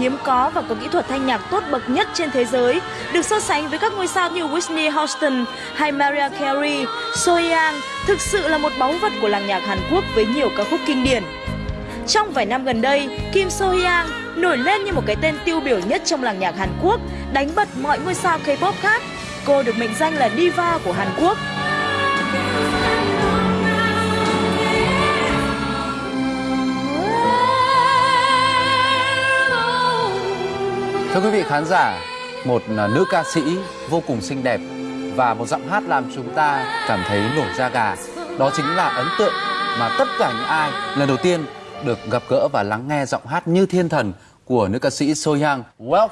hiếm có và có kỹ thuật thanh nhạc tốt bậc nhất trên thế giới, được so sánh với các ngôi sao như Whitney Houston hay Mariah Carey, So thực sự là một báu vật của làng nhạc Hàn Quốc với nhiều ca khúc kinh điển. Trong vài năm gần đây, Kim So Hyang nổi lên như một cái tên tiêu biểu nhất trong làng nhạc Hàn Quốc, đánh bật mọi ngôi sao K-pop khác. Cô được mệnh danh là diva của Hàn Quốc. Thưa quý vị khán giả, một nữ ca sĩ vô cùng xinh đẹp và một giọng hát làm chúng ta cảm thấy nổi da gà. Đó chính là ấn tượng mà tất cả những ai lần đầu tiên được gặp gỡ và lắng nghe giọng hát như thiên thần của nữ ca sĩ So Young.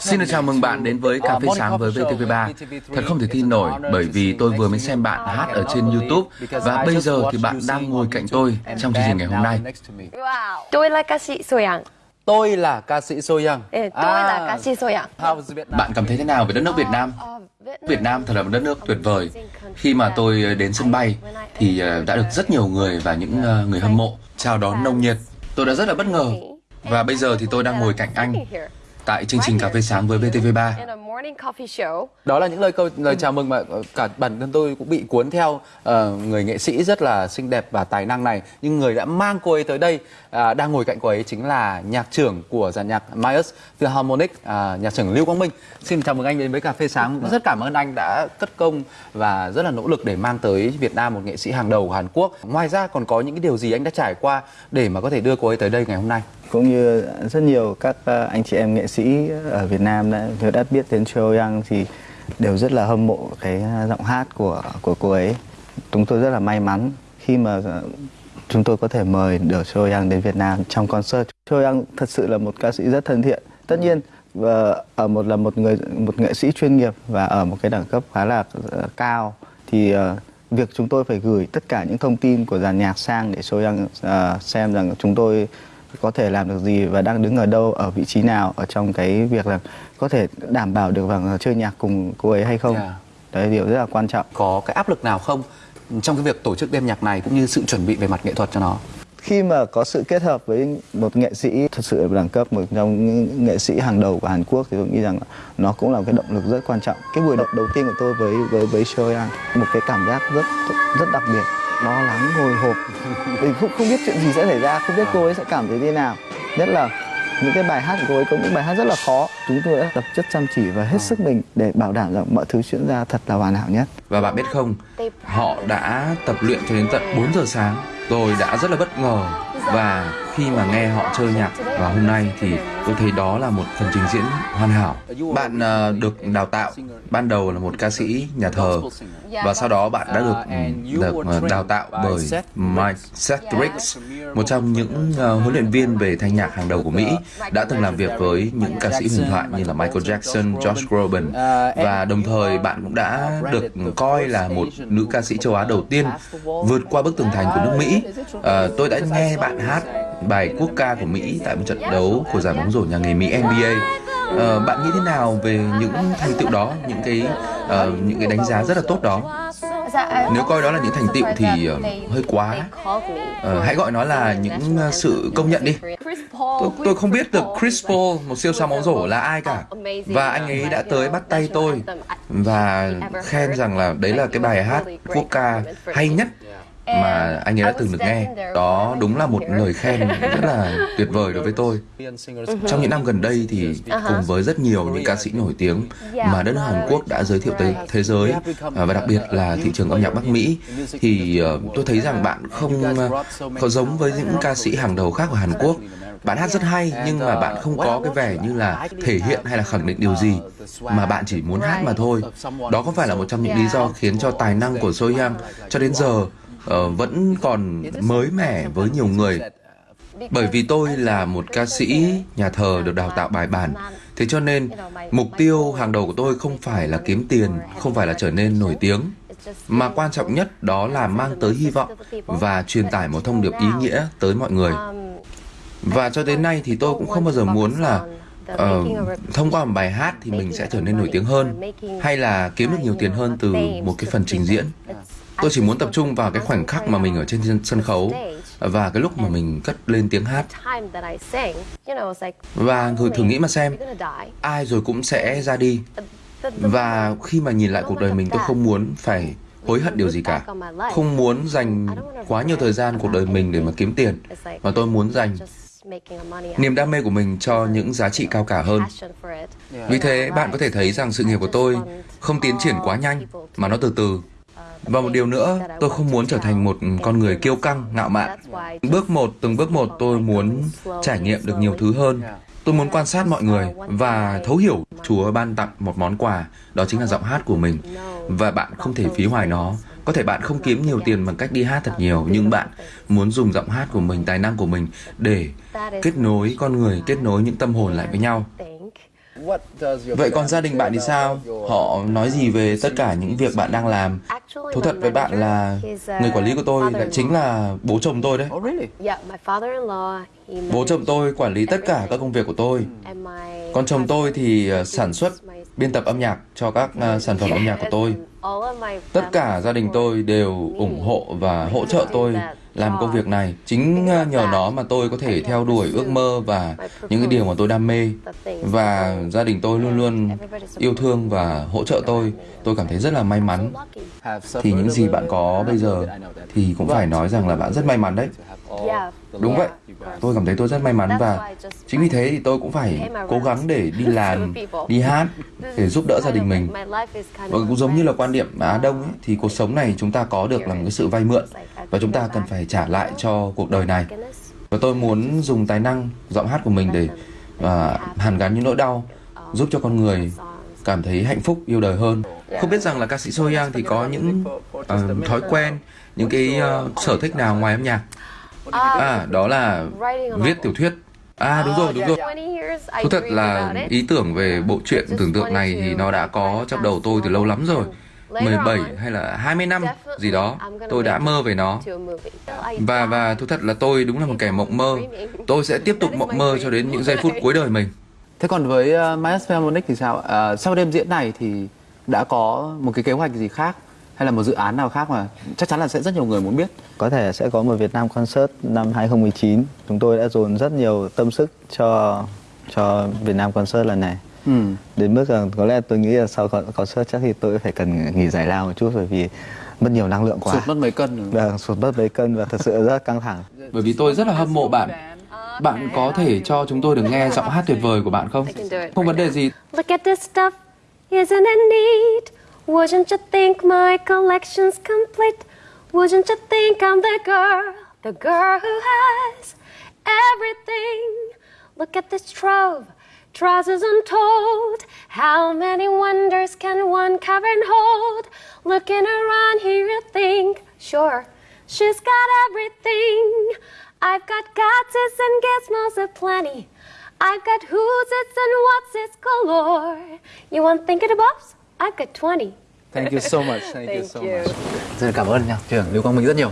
Xin được chào mừng bạn đến với Cà phê sáng với VTV3. Thật không thể tin nổi bởi vì tôi vừa mới xem bạn hát ở trên YouTube và bây giờ thì bạn đang ngồi cạnh tôi trong chương trình ngày hôm nay. Tôi là ca sĩ So Young. Tôi là ca sĩ So Young. 네, tôi là ca sĩ So Young. Bạn cảm thấy thế nào về đất nước Việt Nam? Việt Nam thật là một đất nước tuyệt vời. Khi mà tôi đến sân bay thì ờ, đã được rất nhiều người và những ờ, người hâm mộ chào đón nồng nhiệt. Tôi đã rất là bất ngờ. Và bây giờ thì tôi đang ngồi cạnh anh tại chương trình Cà phê sáng với VTV3. Đó là những lời câu lời chào mừng mà ờ, cả bản thân tôi cũng bị cuốn theo uh, người nghệ sĩ rất là xinh đẹp và tài năng này. Nhưng người đã mang cô ấy tới đây uh, đang ngồi cạnh cô ấy chính là nhạc trưởng của dàn nhạc Myers Philharmonic, uh, nhạc trưởng Lưu Quang Minh. Xin chào mừng anh đến với cà phê sáng. Rất cảm ơn anh đã cất công và rất là nỗ lực để mang tới Việt Nam một nghệ sĩ hàng đầu của Hàn Quốc. Ngoài ra còn có những cái điều gì anh đã trải qua để mà có thể đưa cô ấy tới đây ngày hôm nay? Cũng như rất nhiều các ờ, anh chị em nghệ sĩ ở Việt Nam đã nếu đã biết đến Cho Young thì đều rất là hâm mộ cái ờ, giọng hát của của cô ấy. Chúng tôi rất là may mắn khi mà ờ, chúng tôi có thể mời được Cho Young đến Việt Nam trong concert. Cho Young thật sự là một ca sĩ rất thân thiện. Tất nhiên và ở một là một người một nghệ sĩ chuyên nghiệp và ở một cái đẳng cấp khá là cao thì việc chúng tôi phải gửi tất cả những thông tin của dàn nhạc sang để Cho Young uh, xem rằng chúng tôi có thể làm được gì và đang đứng ở đâu ở vị trí nào ở trong cái việc là có thể đảm bảo được rằng chơi nhạc cùng cô ấy hay không? Yeah. đấy là điều rất là quan trọng. Có cái áp lực nào không trong cái việc tổ chức đêm nhạc này cũng như sự chuẩn bị về mặt nghệ thuật cho nó khi mà có sự kết hợp với một nghệ sĩ thật sự đẳng cấp một trong những nghệ sĩ hàng đầu của Hàn Quốc thì tôi nghĩ rằng nó cũng là một cái động lực rất quan trọng. Cái buổi đầu đầu tiên của tôi với với với Shoyan một cái cảm giác rất rất đặc biệt. Lo lắng hồi hộp. Mình không không biết chuyện gì sẽ xảy ra không biết cô ấy sẽ cảm thấy thế nào. Nhất là những cái bài hát của cô ấy có những bài hát rất là khó. Chúng tôi đã tập chất chăm chỉ và hết sức mình để bảo đảm rằng mọi thứ diễn ra thật là hoàn hảo nhất. Và bạn biết không họ đã tập luyện cho đến tận 4 giờ sáng tôi đã rất là bất ngờ và khi mà nghe họ chơi nhạc và hôm nay thì tôi thấy đó là một phần trình diễn hoàn hảo. Bạn uh, được đào tạo ban đầu là một ca sĩ nhà thờ và sau đó bạn đã được được ờ, đào tạo bởi Mike Seth một trong những uh, huấn luyện viên về thanh nhạc hàng đầu của Mỹ, đã từng làm việc với những ca sĩ huyền thoại như là Michael Jackson, Josh Groban và đồng thời bạn cũng đã được coi là một nữ ca sĩ châu Á đầu tiên vượt qua bức tường thành của nước Mỹ. Uh, tôi đã nghe bạn hát bài quốc ca của Mỹ tại một trận đấu của giải bóng rổ nhà nghề Mỹ NBA. Uh, bạn nghĩ thế nào về những thành tựu đó, những cái uh, những cái đánh giá rất là tốt đó? Nếu coi đó là những thành tựu thì uh, hơi quá. Uh, hãy gọi nó là những uh, sự công nhận đi. Tôi, tôi không biết được Chris Paul, một siêu sao bóng rổ là ai cả. Và anh ấy đã tới bắt tay tôi và khen rằng là đấy là cái bài hát quốc ca hay nhất mà anh ấy đã từng được nghe. đó đúng là một lời khen rất là tuyệt vời đối với tôi. Trong những năm gần đây thì cùng với rất nhiều những ca sĩ nổi tiếng mà đất nước Hàn Quốc đã giới thiệu tới thế giới à, và đặc biệt là thị trường âm nhạc Bắc Mỹ thì ờ, tôi thấy rằng bạn không có giống với những ca sĩ hàng đầu khác của Hàn Quốc. Bạn hát rất hay nhưng mà bạn không có cái vẻ như là thể hiện hay là khẳng định điều gì mà bạn chỉ muốn hát mà thôi. đó có phải là một trong những lý do khiến cho tài năng của Sohyang cho đến giờ uh, vẫn còn mới mẻ với nhiều người. Bởi vì tôi là một ca sĩ nhà thờ được đào tạo bài bản. Thế cho nên mục tiêu hàng đầu của tôi không phải là kiếm tiền không phải là trở nên nổi tiếng. Mà quan trọng nhất đó là mang tới hy vọng và truyền tải một thông điệp ý nghĩa tới mọi người. Và cho đến nay thì tôi cũng không bao giờ muốn là uh, thông qua một bài hát thì mình sẽ trở nên nổi tiếng hơn hay là kiếm được nhiều tiền hơn từ một cái phần trình diễn tôi chỉ muốn tập trung vào cái khoảnh khắc mà mình ở trên sân khấu và cái lúc mà mình cất lên tiếng hát. Và người thử nghĩ mà xem, ai rồi cũng sẽ ra đi. Và khi mà nhìn lại cuộc đời mình, tôi không muốn phải hối hận điều gì cả. Không muốn dành quá nhiều thời gian cuộc đời mình để mà kiếm tiền, mà tôi muốn dành niềm đam mê của mình cho những giá trị cao cả hơn. Vì thế, bạn có thể thấy rằng sự nghiệp của tôi không tiến triển quá nhanh, mà nó từ từ và một điều nữa, tôi không muốn trở thành một con người kiêu căng, ngạo mạn. Bước một, từng bước một tôi muốn trải nghiệm được nhiều thứ hơn. Tôi muốn quan sát mọi người và thấu hiểu Chúa ban tặng một món quà, đó chính là giọng hát của mình. Và bạn không thể phí hoài nó. Có thể bạn không kiếm nhiều tiền bằng cách đi hát thật nhiều, nhưng bạn muốn dùng giọng hát của mình, tài năng của mình để kết nối con người, kết nối những tâm hồn lại với nhau. Vậy còn gia đình bạn thì sao? Họ nói gì về tất cả những việc bạn đang làm? Thú thật với bạn là người quản lý của tôi lại chính là bố chồng tôi đấy. Bố chồng tôi quản lý tất cả các công việc của tôi. Còn chồng tôi thì ờ, sản xuất, biên tập âm nhạc cho các uh, sản phẩm âm nhạc của tôi. Tất cả gia đình tôi đều ủng hộ và hỗ trợ tôi làm công việc này. Chính ờ, nhờ nó mà tôi có thể theo đuổi ước mơ và những cái điều mà tôi đam mê. Và gia đình tôi luôn luôn yêu thương và hỗ trợ tôi. Tôi cảm thấy rất là may mắn. Thì những gì bạn có bây giờ thì cũng phải nói rằng là bạn rất may mắn đấy. Đúng vậy. Tôi cảm thấy tôi rất may mắn và chính vì thế thì tôi cũng phải cố gắng để đi làm, đi hát để giúp đỡ gia đình mình. Và cũng giống như là quan điểm Á Đông ấy, thì cuộc sống này chúng ta có được là một cái sự vay mượn và chúng ta cần phải trả lại cho cuộc đời này. Và tôi muốn dùng tài năng, giọng hát của mình để uh, hàn gắn những nỗi đau, giúp cho con người cảm thấy hạnh phúc, yêu đời hơn. Không biết rằng là ca sĩ Soyang thì có những uh, thói quen, những cái uh, sở thích nào ngoài âm nhạc? À, đó là viết tiểu thuyết. À đúng rồi, đúng rồi. Thú thật là ý tưởng về bộ truyện tưởng tượng này thì nó đã có trong đầu tôi từ lâu lắm rồi. 17 hay là 20 năm gì đó tôi đã mơ về nó. và và thú thật là tôi đúng là một kẻ mộng mơ. Tôi sẽ tiếp tục mộng mơ cho đến những giây phút cuối đời mình. Thế còn với uh, Miles Philharmonic thì sao uh, sau đêm diễn này thì đã có một cái kế hoạch gì khác hay là một dự án nào khác mà chắc chắn là sẽ rất nhiều người muốn biết? Có thể sẽ có một Việt Nam concert năm 2019 chúng tôi đã dồn rất nhiều tâm sức cho cho Việt Nam concert lần này ừ. đến mức là có lẽ tôi nghĩ là sau concert chắc thì tôi phải cần nghỉ giải lao một chút bởi vì mất nhiều năng lượng quá. Sụt mất mấy cân vâng sụt mất mấy cân và thật sự rất căng thẳng. Bởi vì tôi rất là hâm mộ bạn. Bạn có thể cho chúng tôi được nghe giọng hát tuyệt vời của bạn không? Không vấn đề gì. Look at this stuff. Isn't it neat? Wouldn't you think my collection's complete? Wouldn't you think I'm the girl, the girl who has everything? Look at this trove, trousers untold. How many wonders can one cavern hold? Looking around here, you think, sure, she's got everything. I've got gadgets and gizmos aplenty. I've got who's it's and what's it's galore. You want thinking about? I've got 20. Thank you so much. Thank, Thank you so you. much. Rất cảm ơn nha, trưởng Lưu Quang Minh rất nhiều.